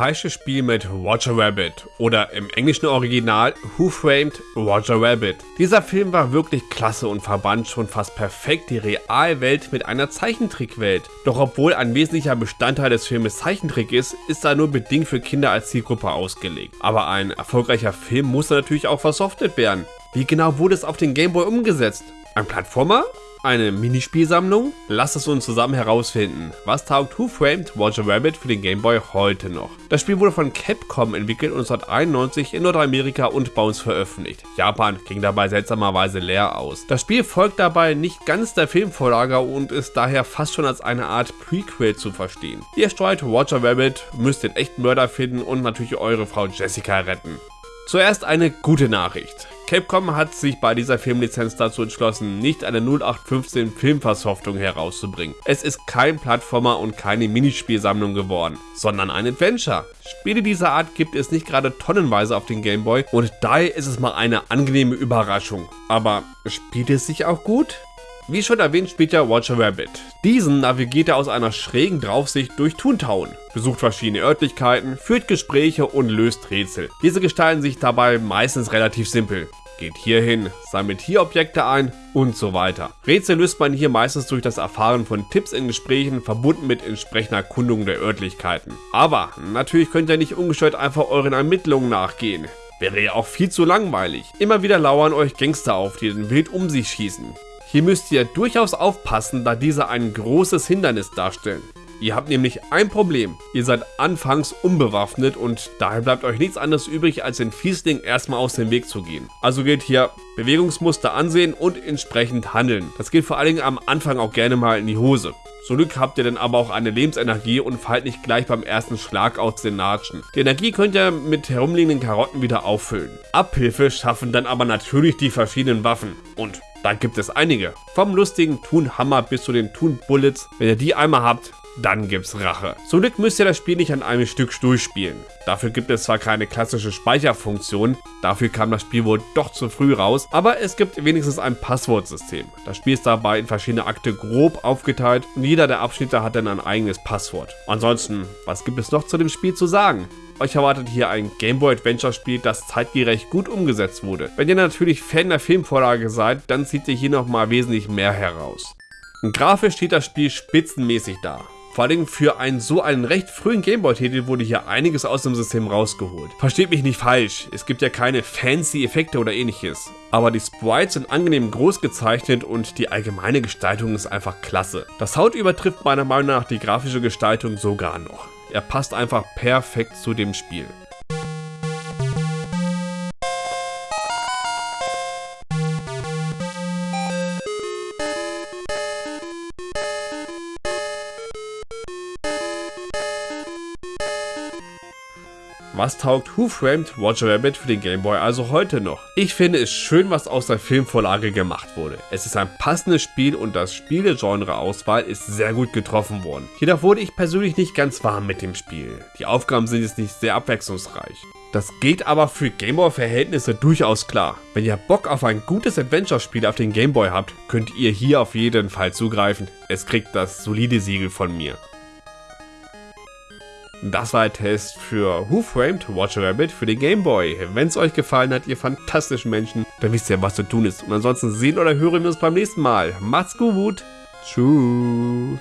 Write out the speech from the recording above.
falsche Spiel mit Roger Rabbit oder im englischen Original Who Framed Roger Rabbit. Dieser Film war wirklich klasse und verband schon fast perfekt die Realwelt mit einer Zeichentrickwelt. Doch obwohl ein wesentlicher Bestandteil des Filmes Zeichentrick ist, ist er nur bedingt für Kinder als Zielgruppe ausgelegt. Aber ein erfolgreicher Film muss natürlich auch versoftet werden. Wie genau wurde es auf den Gameboy umgesetzt? Ein Plattformer? Eine Minispielsammlung? Lasst es uns zusammen herausfinden. Was taugt Who Framed Roger Rabbit für den Game Boy heute noch? Das Spiel wurde von Capcom entwickelt und 1991 in Nordamerika und bei uns veröffentlicht. Japan ging dabei seltsamerweise leer aus. Das Spiel folgt dabei nicht ganz der Filmvorlage und ist daher fast schon als eine Art Prequel zu verstehen. Ihr steuert Roger Rabbit, müsst den echten Mörder finden und natürlich eure Frau Jessica retten. Zuerst eine gute Nachricht. Capcom hat sich bei dieser Filmlizenz dazu entschlossen, nicht eine 0815 Filmversoftung herauszubringen. Es ist kein Plattformer und keine Minispielsammlung geworden, sondern ein Adventure. Spiele dieser Art gibt es nicht gerade tonnenweise auf den Gameboy und daher ist es mal eine angenehme Überraschung. Aber spielt es sich auch gut? Wie schon erwähnt spielt ja Roger Rabbit. Diesen navigiert er aus einer schrägen Draufsicht durch Toontown, besucht verschiedene Örtlichkeiten, führt Gespräche und löst Rätsel. Diese gestalten sich dabei meistens relativ simpel. Geht hier hin, sammelt hier Objekte ein und so weiter. Rätsel löst man hier meistens durch das Erfahren von Tipps in Gesprächen, verbunden mit entsprechender Erkundung der Örtlichkeiten. Aber natürlich könnt ihr nicht ungestört einfach euren Ermittlungen nachgehen. Wäre ja auch viel zu langweilig. Immer wieder lauern euch Gangster auf, die den wild um sich schießen. Hier müsst ihr durchaus aufpassen, da diese ein großes Hindernis darstellen. Ihr habt nämlich ein Problem. Ihr seid anfangs unbewaffnet und daher bleibt euch nichts anderes übrig, als den Fiesling erstmal aus dem Weg zu gehen. Also gilt hier Bewegungsmuster ansehen und entsprechend handeln. Das geht vor allen Dingen am Anfang auch gerne mal in die Hose. Zum Glück habt ihr dann aber auch eine Lebensenergie und fallt nicht gleich beim ersten Schlag aus den Natschen. Die Energie könnt ihr mit herumliegenden Karotten wieder auffüllen. Abhilfe schaffen dann aber natürlich die verschiedenen Waffen. Und da gibt es einige. Vom lustigen Toon Hammer bis zu den Toon Bullets. Wenn ihr die einmal habt, dann gibt's Rache. Zum Glück müsst ihr das Spiel nicht an einem Stück durchspielen. Dafür gibt es zwar keine klassische Speicherfunktion, dafür kam das Spiel wohl doch zu früh raus, aber es gibt wenigstens ein Passwortsystem. Das Spiel ist dabei in verschiedene Akte grob aufgeteilt und jeder der Abschnitte hat dann ein eigenes Passwort. Ansonsten, was gibt es noch zu dem Spiel zu sagen? Euch erwartet hier ein Gameboy Adventure Spiel, das zeitgerecht gut umgesetzt wurde. Wenn ihr natürlich Fan der Filmvorlage seid, dann zieht ihr hier nochmal wesentlich mehr heraus. Grafisch steht das Spiel spitzenmäßig da. Vor allem für einen so einen recht frühen Gameboy-Titel wurde hier einiges aus dem System rausgeholt. Versteht mich nicht falsch, es gibt ja keine fancy Effekte oder ähnliches. Aber die Sprites sind angenehm groß gezeichnet und die allgemeine Gestaltung ist einfach klasse. Das Sound übertrifft meiner Meinung nach die grafische Gestaltung sogar noch. Er passt einfach perfekt zu dem Spiel. Was taugt Who Framed Roger Rabbit für den Game Boy also heute noch? Ich finde es schön, was aus der Filmvorlage gemacht wurde. Es ist ein passendes Spiel und das Spielegenre-Auswahl ist sehr gut getroffen worden. Jedoch wurde ich persönlich nicht ganz warm mit dem Spiel. Die Aufgaben sind jetzt nicht sehr abwechslungsreich. Das geht aber für Gameboy-Verhältnisse durchaus klar. Wenn ihr Bock auf ein gutes Adventure-Spiel auf den Gameboy habt, könnt ihr hier auf jeden Fall zugreifen. Es kriegt das solide Siegel von mir. Das war der Test für Who Framed Roger Rabbit für den Game Boy. Wenn es euch gefallen hat, ihr fantastischen Menschen, dann wisst ihr, was zu tun ist. Und ansonsten sehen oder hören wir uns beim nächsten Mal. Macht's gut. Tschüss.